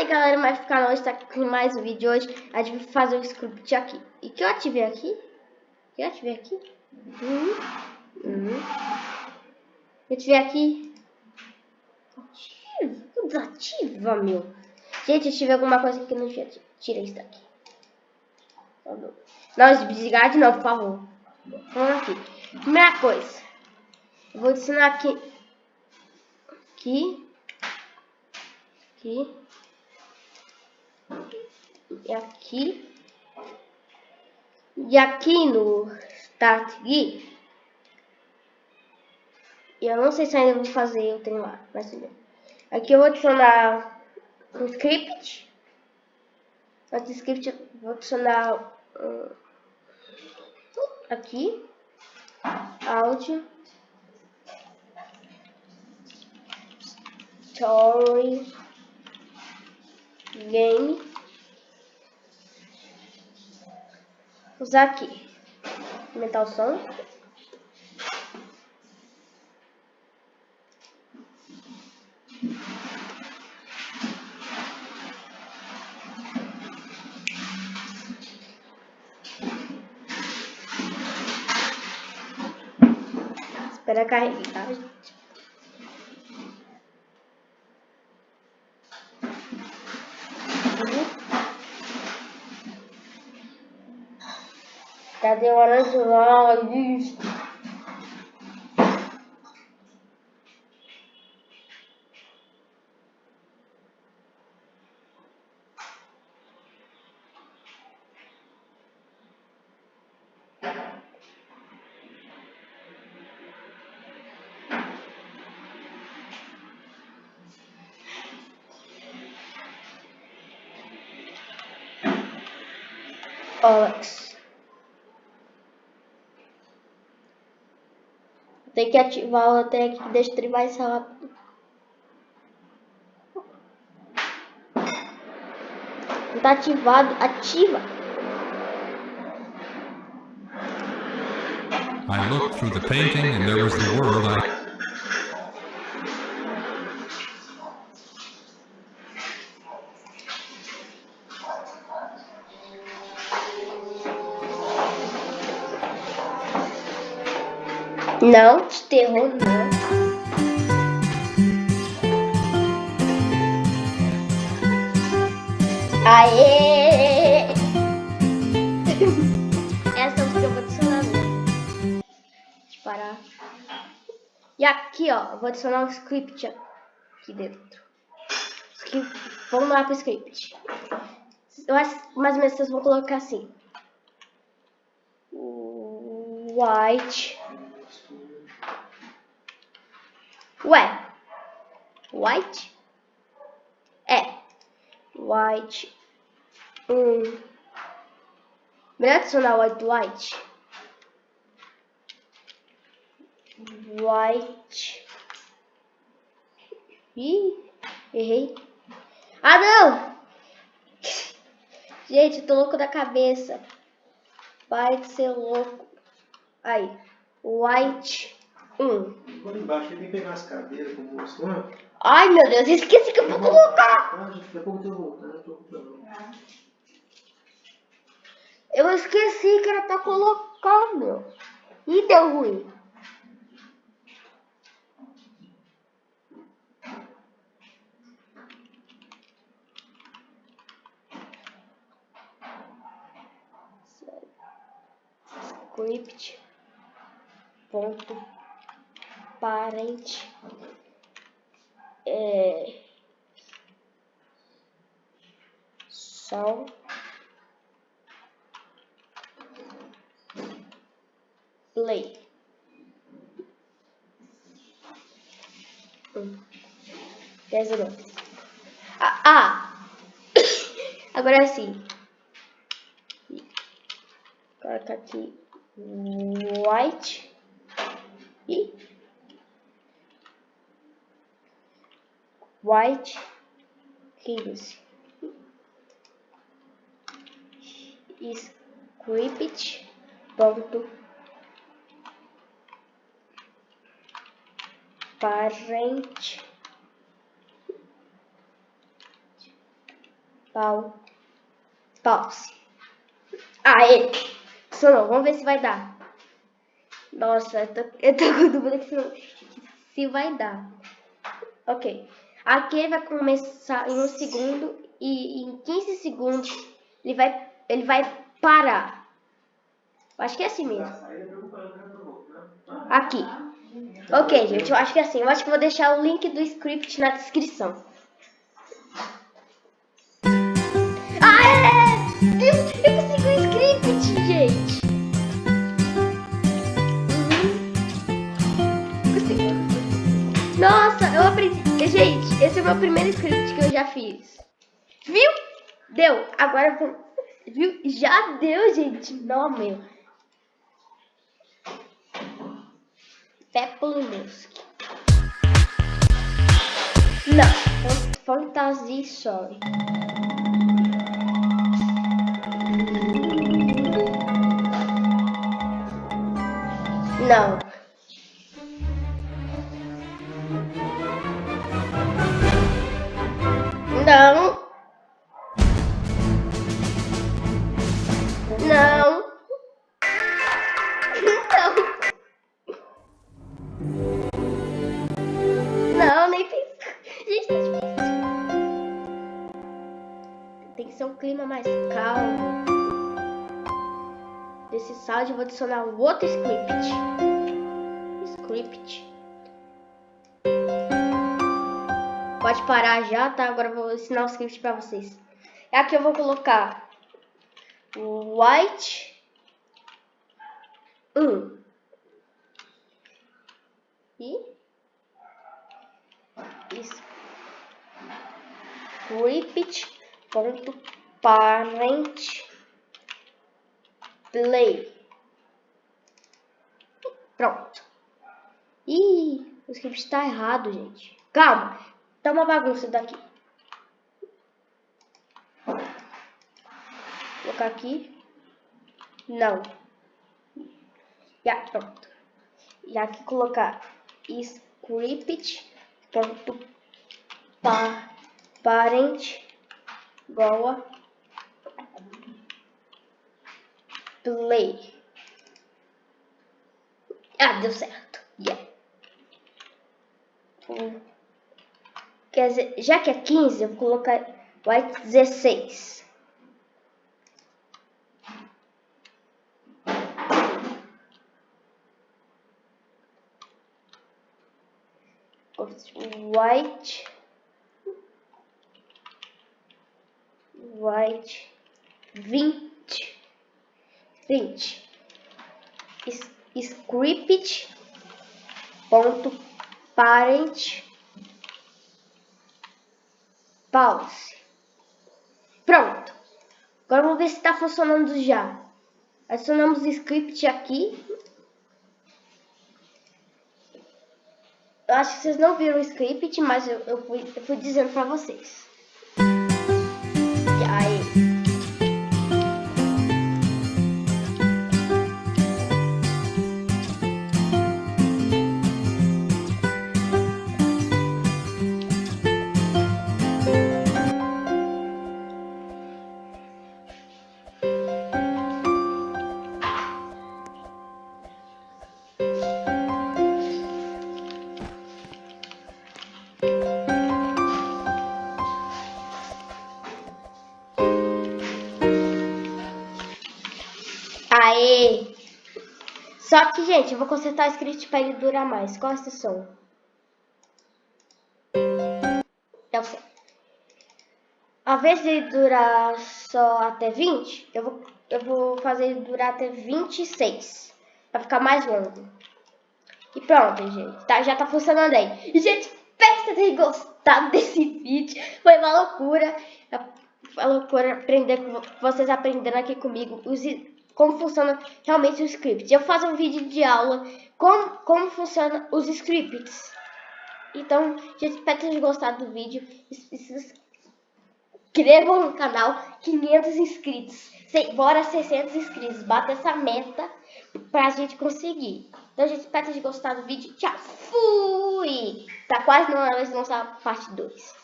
aí galera, vai ficar nós tá com mais um vídeo hoje. A gente vai fazer o script aqui. E que eu ativei aqui? Que eu ativei aqui? Uhum. Uhum. Eu ativei aqui. Ativa, desativa, meu. Gente, eu tive alguma coisa que não tinha. Tira isso daqui. Não, desligar de novo, por favor. Vamos aqui. Primeira coisa. Eu vou adicionar aqui. Aqui. Aqui e aqui. E aqui no Start Gui, eu não sei se ainda vou fazer o trem lá, mas. Aqui eu vou adicionar um script. Outro script vou adicionar um, aqui, áudio, story, game. Usar aqui. Aumentar o som. Espera carregar, Cadê o orange Isso. Alex. Tem que ativar trem aqui que deixa mais rápido. Não tá ativado. Ativa. I looked through the painting and there was the world I Não, de terror não. Aê! Essa música eu vou adicionar. Deixa eu parar. E aqui, ó, eu vou adicionar um script aqui dentro. Vamos lá pro script. Eu acho mais ou menos vocês vão colocar assim. White Ué, white? É, white. Hum. Melhor adicionar white, white. White. Ih, errei. Ah, não! Gente, tô louco da cabeça. Vai ser louco. Aí, white. Hum. Quando embaixo ele vem pegar as cadeiras como mostrando. Ai meu Deus, esqueci que eu vou colocar. Ah, gente, daqui a pouco eu tô voltando, eu tô voltando. Eu esqueci que era pra colocar, meu. E deu ruim. Script. Ponto parente é, sol play hum. dez minutos ah, ah. agora sim coloca aqui white e White Hills script ponto parent Pau. Pause. Aê! Funcionou. Vamos ver se vai dar. Nossa, eu tô, eu tô com dúvida se, se vai dar. Ok. Aqui vai começar em um segundo e em 15 segundos ele vai, ele vai parar. Acho que é assim mesmo. Aqui. Ok, gente, eu acho que é assim. Eu acho que vou deixar o link do script na descrição. Ah, Eu, eu o script, gente! Uhum. Nossa, eu aprendi. Gente, esse é o meu primeiro script que eu já fiz. Viu? Deu. Agora, viu? Já deu, gente. Não, meu. Peplunuski. Não, Fantasy Story. Não. Não. Não. Não. Não, nem fiz. Gente, tá difícil. Tem que ser um clima mais calmo. Desse saldo eu vou adicionar um outro script. Script. Pode parar já, tá? Agora eu vou ensinar o script pra vocês. Aqui eu vou colocar white 1 um. e script ponto parent play pronto Ih, o script está errado gente calma tá uma bagunça daqui colocar aqui. Não. Aqui, pronto. E aqui colocar script ponto pa, parent igual play. Ah, deu certo. Yeah. Quer já que é 15, eu vou colocar white 16. white. White. 20 20 script. Ponto parent pause. Pronto. Agora vamos ver se está funcionando já. Adicionamos o script aqui. Eu acho que vocês não viram o script, mas eu, eu, fui, eu fui dizendo pra vocês. E aí... Aê! Só que, gente, eu vou consertar o script para ele durar mais. Qual é esse som? É o certo. Ao invés de durar só até 20, eu vou, eu vou fazer ele durar até 26. Pra ficar mais longo. E pronto, gente. Tá, já tá funcionando aí. E, gente, espero que vocês gostado desse vídeo. Foi uma loucura. Uma loucura aprender com vocês aprendendo aqui comigo. Os como funciona realmente o script. Eu faço um vídeo de aula como, como funciona os scripts. Então, gente, espero que tenham gostado do vídeo. Se inscrevam no canal, 500 inscritos. Bora 600 inscritos. Bata essa meta pra gente conseguir. Então, gente, espero que tenham gostado do vídeo. Tchau, fui! Tá quase na hora de lançar a parte 2.